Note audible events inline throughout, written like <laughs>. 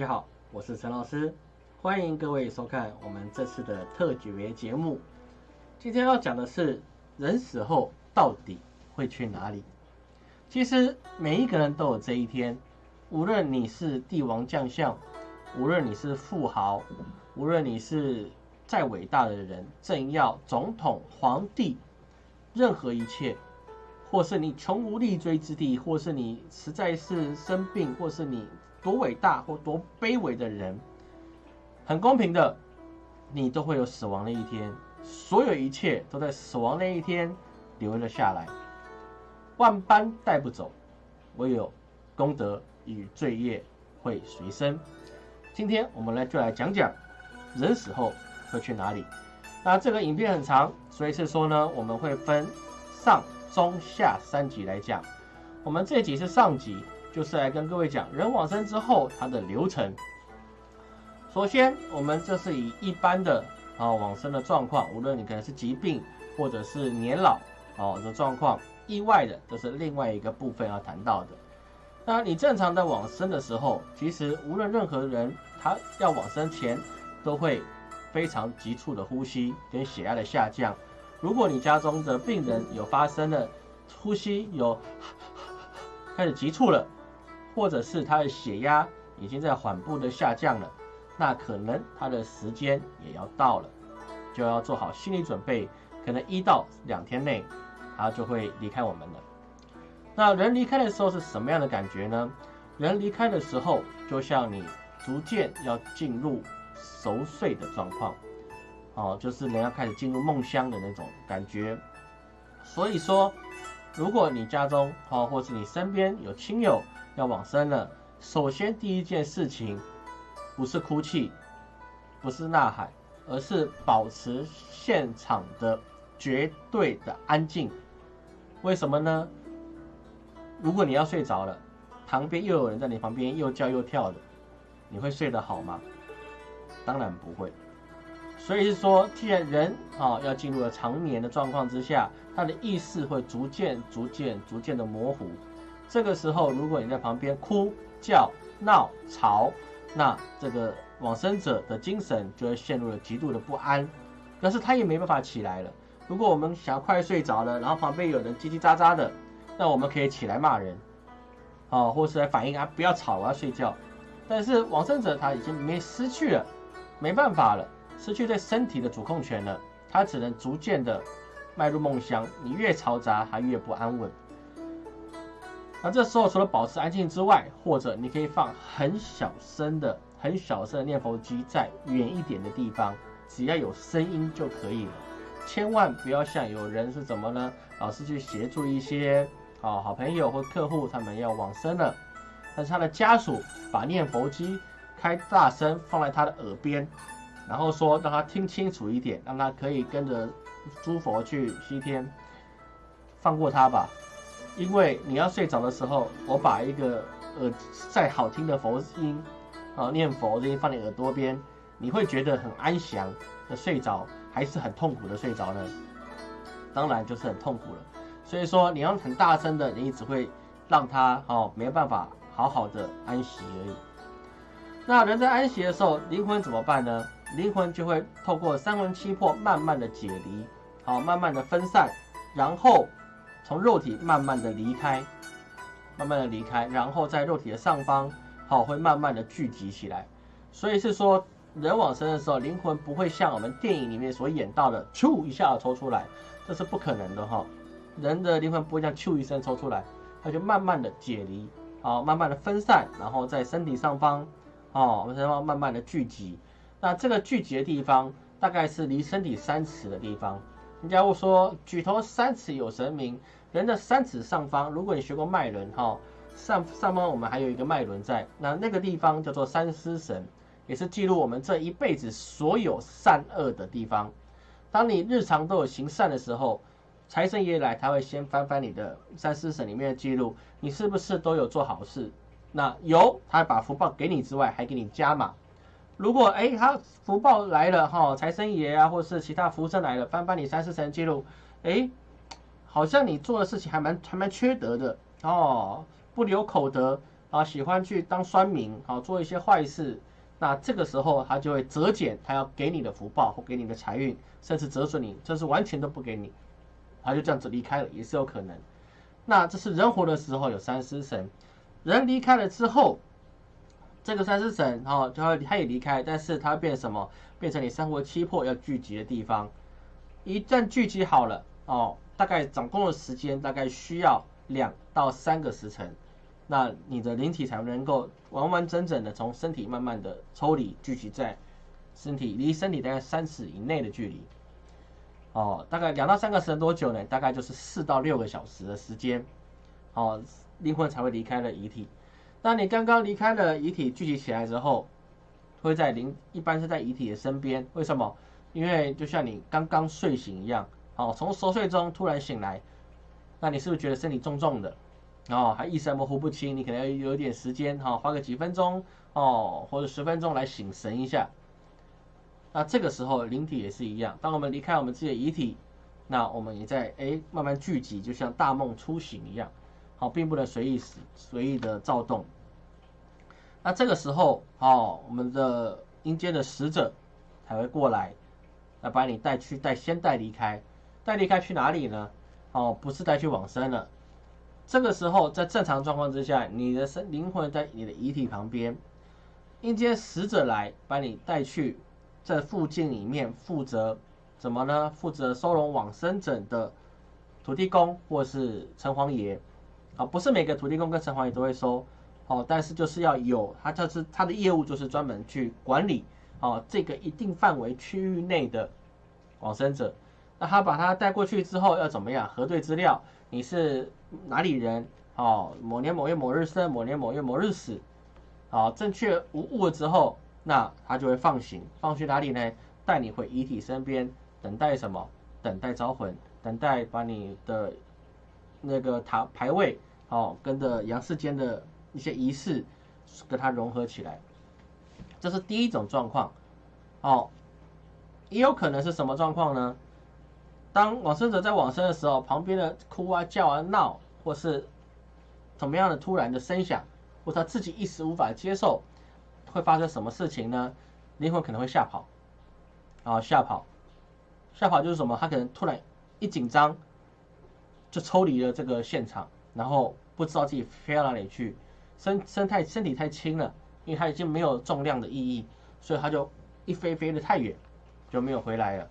家好，我是陈老师，欢迎各位收看我们这次的特别节目。今天要讲的是人死后到底会去哪里？其实每一个人都有这一天，无论你是帝王将相，无论你是富豪，无论你是再伟大的人，政要、总统、皇帝，任何一切。或是你穷无立锥之地，或是你实在是生病，或是你多伟大或多卑微的人，很公平的，你都会有死亡的一天。所有一切都在死亡那一天留了下来，万般带不走，唯有功德与罪业会随身。今天我们来就来讲讲人死后会去哪里。那这个影片很长，所以是说呢，我们会分上。中下三集来讲，我们这集是上集，就是来跟各位讲人往生之后它的流程。首先，我们这是以一般的啊往生的状况，无论你可能是疾病或者是年老哦的状况，意外的这是另外一个部分要谈到的。那你正常的往生的时候，其实无论任何人，他要往生前都会非常急促的呼吸跟血压的下降。如果你家中的病人有发生了呼吸有 <laughs> 开始急促了，或者是他的血压已经在缓步的下降了，那可能他的时间也要到了，就要做好心理准备，可能一到两天内他就会离开我们了。那人离开的时候是什么样的感觉呢？人离开的时候，就像你逐渐要进入熟睡的状况。哦，就是人要开始进入梦乡的那种感觉。所以说，如果你家中哦，或是你身边有亲友要往生了，首先第一件事情不是哭泣，不是呐喊，而是保持现场的绝对的安静。为什么呢？如果你要睡着了，旁边又有人在你旁边又叫又跳的，你会睡得好吗？当然不会。所以说，既然人啊要进入了长眠的状况之下，他的意识会逐渐、逐渐、逐渐的模糊。这个时候，如果你在旁边哭叫、闹吵，那这个往生者的精神就会陷入了极度的不安。但是他也没办法起来了。如果我们想要快睡着了，然后旁边有人叽叽喳喳的，那我们可以起来骂人，啊，或是来反映啊，不要吵，我要睡觉。但是往生者他已经没失去了，没办法了。失去对身体的主控权了，他只能逐渐的迈入梦乡。你越嘈杂，他越不安稳。那这时候除了保持安静之外，或者你可以放很小声的、很小声的念佛机在远一点的地方，只要有声音就可以了。千万不要像有人是怎么呢？老是去协助一些啊好朋友或客户，他们要往生了，但是他的家属把念佛机开大声放在他的耳边。然后说让他听清楚一点，让他可以跟着诸佛去西天，放过他吧。因为你要睡着的时候，我把一个呃再好听的佛音啊念佛音放在耳朵边，你会觉得很安详的睡着，还是很痛苦的睡着呢？当然就是很痛苦了。所以说你要很大声的，你只会让他哦没办法好好的安息而已。那人在安息的时候，灵魂怎么办呢？灵魂就会透过三魂七魄慢慢的解离，好，慢慢的分散，然后从肉体慢慢的离开，慢慢的离开，然后在肉体的上方，好，会慢慢的聚集起来。所以是说，人往生的时候，灵魂不会像我们电影里面所演到的，咻一下抽出来，这是不可能的哈。人的灵魂不会像咻一声抽出来，它就慢慢的解离，好，慢慢的分散，然后在身体上方，哦，我们才慢慢慢的聚集。那这个聚集的地方，大概是离身体三尺的地方。人家会说举头三尺有神明，人的三尺上方，如果你学过脉轮哈，上上方我们还有一个脉轮在，那那个地方叫做三尸神，也是记录我们这一辈子所有善恶的地方。当你日常都有行善的时候，财神爷来，他会先翻翻你的三尸神里面的记录，你是不是都有做好事？那有，他把福报给你之外，还给你加码。如果哎，他福报来了哈，财神爷啊，或是其他福神来了，翻翻你三四神记录，哎，好像你做的事情还蛮还蛮缺德的哦，不留口德，啊，喜欢去当酸民，啊，做一些坏事，那这个时候他就会折减他要给你的福报或给你的财运，甚至折损你，这是完全都不给你，他就这样子离开了，也是有可能。那这是人活的时候有三尸神，人离开了之后，这个三尸神哦，他他也离开，但是他变什么？变成你生活七魄要聚集的地方。一旦聚集好了哦，大概掌控的时间大概需要两到三个时辰，那你的灵体才能够完完整整的从身体慢慢的抽离，聚集在身体离身体大概三尺以内的距离。哦，大概两到三个时辰多久呢？大概就是四到六个小时的时间，哦，灵魂才会离开了遗体。那你刚刚离开了遗体聚集起来之后，会在灵一般是在遗体的身边，为什么？因为就像你刚刚睡醒一样，哦，从熟睡中突然醒来，那你是不是觉得身体重重的？哦，还意识模糊不清？你可能要有点时间，哈，花个几分钟，哦，或者十分钟来醒神一下。那这个时候灵体也是一样，当我们离开我们自己的遗体，那我们也在哎慢慢聚集，就像大梦初醒一样，好，并不能随意随意的躁动。那这个时候，哦，我们的阴间的使者才会过来。来把你带去带先带离开，带离开去哪里呢？哦，不是带去往生了。这个时候在正常状况之下，你的身灵魂在你的遗体旁边，阴间使者来把你带去在附近里面负责怎么呢？负责收容往生者的土地公或是城隍爷。啊，不是每个土地公跟城隍爷都会收，哦，但是就是要有他就是他的业务就是专门去管理。哦，这个一定范围区域内的往生者，那他把他带过去之后要怎么样核对资料？你是哪里人？哦，某年某月某日生，某年某月某日死。好，正确无误之后，那他就会放行，放去哪里呢？带你回遗体身边，等待什么？等待招魂，等待把你的那个塔牌位，哦，跟着阳世间的一些仪式，跟它融合起来。这是第一种状况，哦，也有可能是什么状况呢？当往生者在往生的时候，旁边的哭啊、叫啊、闹，或是怎么样的突然的声响，或他自己一时无法接受，会发生什么事情呢？灵魂可能会吓跑，啊，吓跑，吓跑就是什么？他可能突然一紧张，就抽离了这个现场，然后不知道自己飞到哪里去，身身太身体太轻了。因为它已经没有重量的意义，所以它就一飞飞的太远，就没有回来了。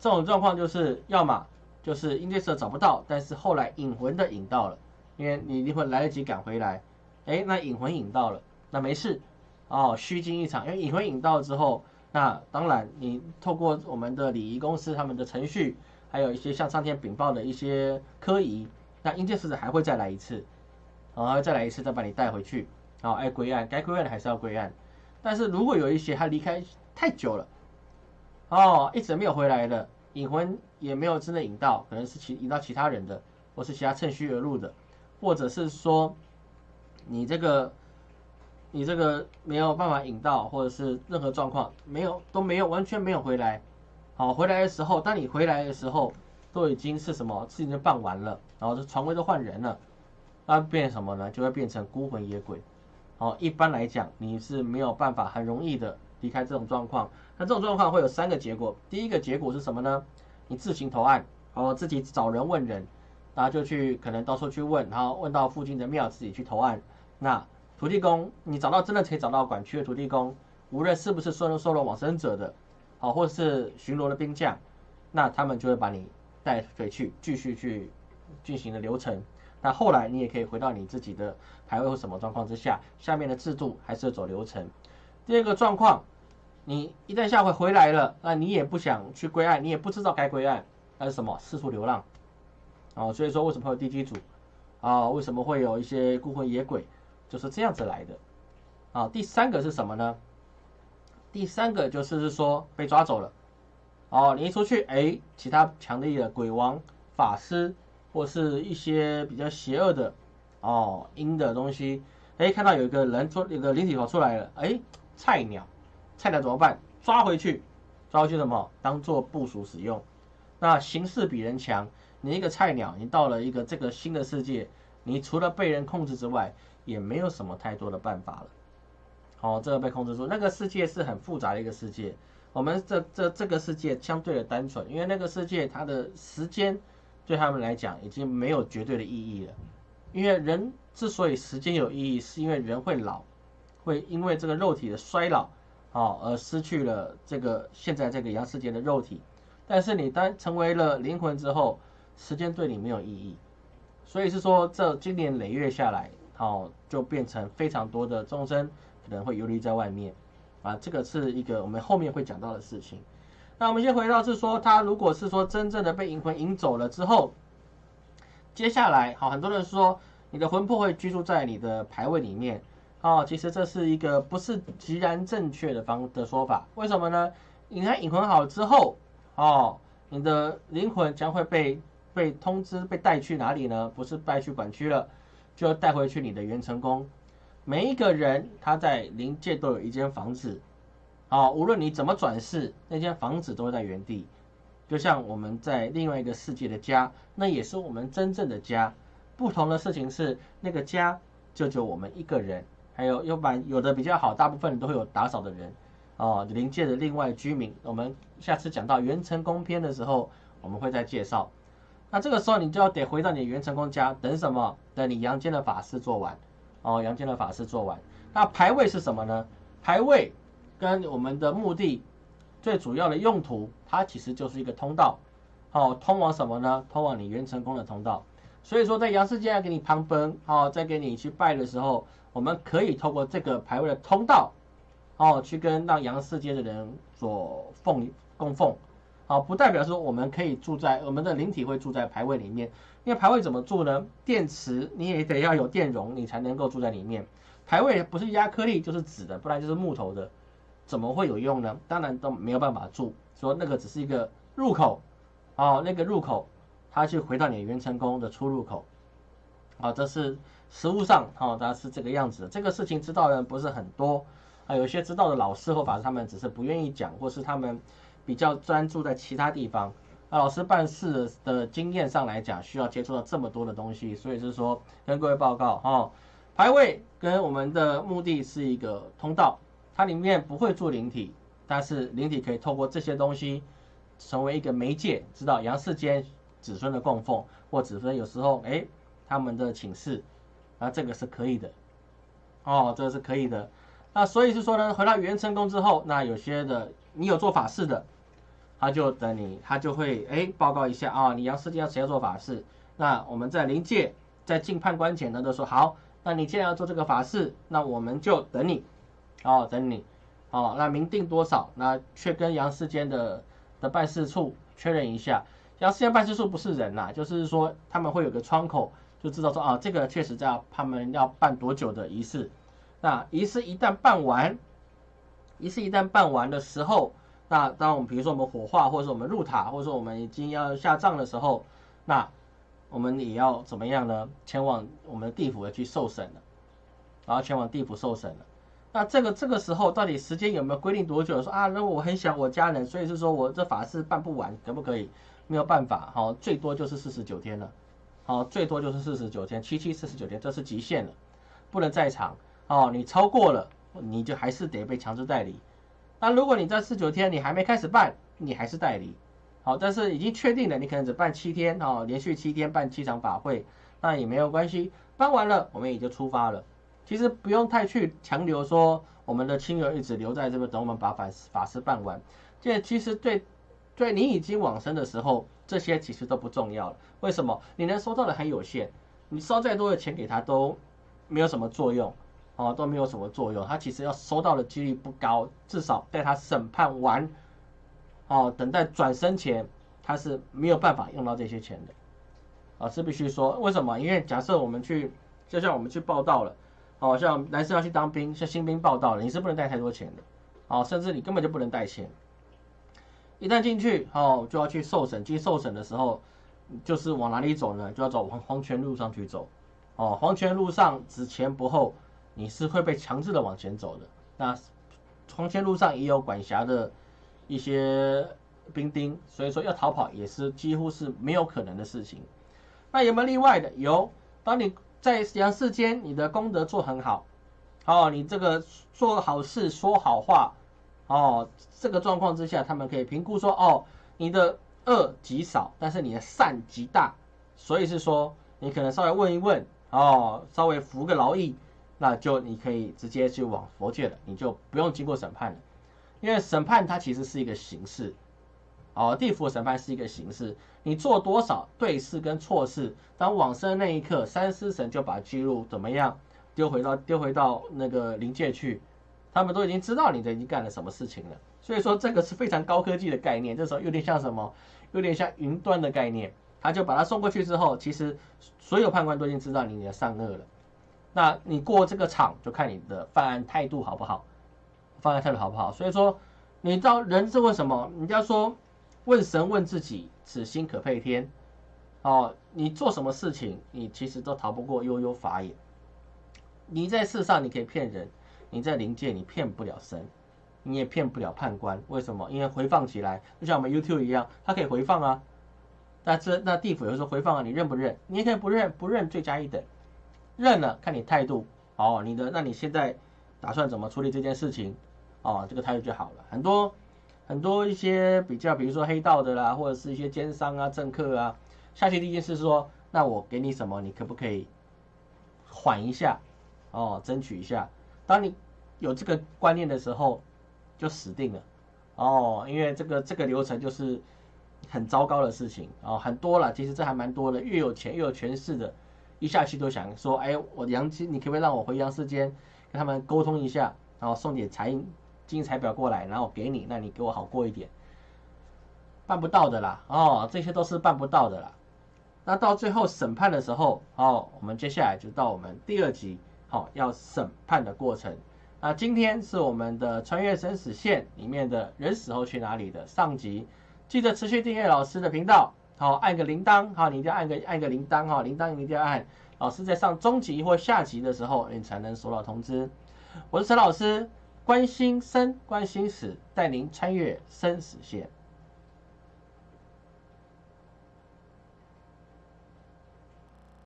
这种状况就是要么就是阴界者找不到，但是后来引魂的引到了，因为你灵魂来得及赶回来，哎，那引魂引到了，那没事哦，虚惊一场。因为引魂引到之后，那当然你透过我们的礼仪公司他们的程序，还有一些向上天禀报的一些科仪，那阴界使者还会再来一次，然后再来一次再把你带回去。好，爱归案，该归案的还是要归案。但是如果有一些他离开太久了，哦，一直没有回来的，引魂也没有真的引到，可能是其引到其他人的，或是其他趁虚而入的，或者是说你这个你这个没有办法引到，或者是任何状况没有都没有完全没有回来。好，回来的时候，当你回来的时候，都已经是什么事情都办完了，然后这床位都换人了，那变什么呢？就会变成孤魂野鬼。哦，一般来讲，你是没有办法很容易的离开这种状况。那这种状况会有三个结果。第一个结果是什么呢？你自行投案，哦，自己找人问人，然后就去可能到处去问，然后问到附近的庙，自己去投案。那土地公，你找到真的可以找到管区的土地公，无论是不是收收了往生者的，好，或者是巡逻的兵将，那他们就会把你带回去，继续去进行的流程。那后来你也可以回到你自己的排位或什么状况之下，下面的制度还是走流程。第二个状况，你一旦下回回来了，那你也不想去归案，你也不知道该归案，那是什么？四处流浪。哦，所以说为什么会有地基组？啊，为什么会有一些孤魂野鬼？就是这样子来的。啊，第三个是什么呢？第三个就是是说被抓走了。哦，你一出去，哎，其他强力的鬼王、法师。或是一些比较邪恶的哦阴的东西，哎，看到有一个人出，有个灵体跑出来了，哎，菜鸟，菜鸟怎么办？抓回去，抓回去什么？当做部署使用。那形势比人强，你一个菜鸟，你到了一个这个新的世界，你除了被人控制之外，也没有什么太多的办法了。哦，这个被控制住，那个世界是很复杂的一个世界。我们这这这个世界相对的单纯，因为那个世界它的时间对他们来讲已经没有绝对的意义了。因为人之所以时间有意义，是因为人会老，会因为这个肉体的衰老，哦，而失去了这个现在这个阳世界的肉体。但是你当成为了灵魂之后，时间对你没有意义。所以是说，这经年累月下来，哦，就变成非常多的众生可能会游离在外面。啊，这个是一个我们后面会讲到的事情。那我们先回到是说，他如果是说真正的被银魂引走了之后，接下来好，很多人说你的魂魄会居住在你的牌位里面。哦，其实这是一个不是极然正确的方的说法。为什么呢？你看引魂好之后，哦，你的灵魂将会被被通知被带去哪里呢？不是带去管区了，就带回去你的元成宫。每一个人他在灵界都有一间房子，啊，无论你怎么转世，那间房子都会在原地。就像我们在另外一个世界的家，那也是我们真正的家。不同的事情是，那个家就只有我们一个人，还有要不然有的比较好，大部分都会有打扫的人，哦，灵界的另外居民。我们下次讲到元成宫篇的时候，我们会再介绍。那这个时候你就要得回到你元成宫家，等什么？等你阳间的法事做完。哦，阳间的法事做完，那牌位是什么呢？牌位跟我们的目的最主要的用途，它其实就是一个通道，哦，通往什么呢？通往你元成功的通道。所以说，在阳世界要给你旁奔，哦，在给你去拜的时候，我们可以透过这个牌位的通道，哦，去跟让阳世界的人所奉供奉，好，不代表说我们可以住在我们的灵体会住在牌位里面。因为牌位怎么住呢？电池你也得要有电容，你才能够住在里面。牌位不是压颗粒就是纸的，不然就是木头的，怎么会有用呢？当然都没有办法住。说那个只是一个入口，哦，那个入口，它去回到你元成功的出入口。啊，这是实物上，哦，它是这个样子。这个事情知道的人不是很多，啊，有些知道的老师或法师他们只是不愿意讲，或是他们比较专注在其他地方。那老师办事的经验上来讲，需要接触到这么多的东西，所以是说跟各位报告哈，排位跟我们的目的是一个通道，它里面不会做灵体，但是灵体可以透过这些东西成为一个媒介，知道阳世间子孙的供奉或子孙有时候哎他们的请示，那这个是可以的，哦，这个是可以的。那所以是说呢，回到元成功之后，那有些的你有做法事的。他就等你，他就会哎报告一下啊，你要世界要谁要做法事？那我们在临界在进判官前呢，都说好，那你既然要做这个法事，那我们就等你，哦等你，哦那明定多少？那却跟杨世间的的办事处确认一下，杨世间办事处不是人呐，就是说他们会有个窗口，就知道说啊这个确实在他们要办多久的仪式，那仪式一旦办完，仪式一旦办完的时候。那当我们比如说我们火化，或者说我们入塔，或者说我们已经要下葬的时候，那我们也要怎么样呢？前往我们的地府要去受审了，然后前往地府受审了。那这个这个时候到底时间有没有规定多久？说啊，那我很想我家人，所以是说我这法事办不完，可不可以？没有办法，好，最多就是四十九天了，好，最多就是四十九天，七七四十九天，这是极限了，不能再长。哦，你超过了，你就还是得被强制代理。那如果你在四九天你还没开始办，你还是代理，好，但是已经确定了，你可能只办七天，哦，连续七天办七场法会，那也没有关系，办完了我们也就出发了。其实不用太去强留说我们的亲友一直留在这边等我们把法法事办完，这其实对对你已经往生的时候，这些其实都不重要了。为什么？你能收到的很有限，你烧再多的钱给他都没有什么作用。哦，都没有什么作用。他其实要收到的几率不高，至少在他审判完，哦，等待转生前，他是没有办法用到这些钱的。啊，是必须说，为什么？因为假设我们去，就像我们去报道了，哦，像男生要去当兵，像新兵报道了，你是不能带太多钱的，哦，甚至你根本就不能带钱。一旦进去，哦，就要去受审。进受审的时候，就是往哪里走呢？就要走黄黄泉路上去走。哦，黄泉路上只前不后。你是会被强制的往前走的。那黄泉路上也有管辖的一些兵丁，所以说要逃跑也是几乎是没有可能的事情。那有没有例外的？有，当你在阳世间你的功德做很好，哦，你这个做好事说好话，哦，这个状况之下，他们可以评估说，哦，你的恶极少，但是你的善极大，所以是说你可能稍微问一问，哦，稍微服个劳役，那就你可以直接就往佛界了，你就不用经过审判了，因为审判它其实是一个形式。哦，地府审判是一个形式，你做多少对事跟错事，当往生那一刻，三尸神就把记录怎么样丢回到丢回到那个灵界去，他们都已经知道你的已经干了什么事情了。所以说这个是非常高科技的概念，这时候有点像什么？有点像云端的概念，他就把它送过去之后，其实所有判官都已经知道你的善恶了。那你过这个场，就看你的犯案态度好不好，犯案态度好不好。所以说，你知道人是为什么？人家说。问神问自己，此心可配天。哦，你做什么事情，你其实都逃不过悠悠法眼。你在世上你可以骗人，你在灵界你骗不了神，你也骗不了判官。为什么？因为回放起来，就像我们 YouTube 一样，它可以回放啊。那这那地府有时候回放啊，你认不认？你也可以不认，不认罪加一等。认了，看你态度。哦，你的，那你现在打算怎么处理这件事情？哦，这个态度就好了。很多。很多一些比较，比如说黑道的啦，或者是一些奸商啊、政客啊，下去第一件事说，那我给你什么，你可不可以缓一下，哦，争取一下。当你有这个观念的时候，就死定了，哦，因为这个这个流程就是很糟糕的事情哦，很多了，其实这还蛮多的，越有钱越有权势的，一下去都想说，哎，我杨金，你可不可以让我回阳世间，跟他们沟通一下，然后送点财。金财表过来，然后给你，那你给我好过一点，办不到的啦，哦，这些都是办不到的啦。那到最后审判的时候，哦，我们接下来就到我们第二集，好，要审判的过程。那今天是我们的穿越生死线里面的人死后去哪里的上集，记得持续订阅老师的频道，好，按个铃铛，好，你一定要按个按个铃铛，哈，铃铛一定要按。老师在上中级或下级的时候，你才能收到通知。我是陈老师。关心生，关心死，带您穿越生死线。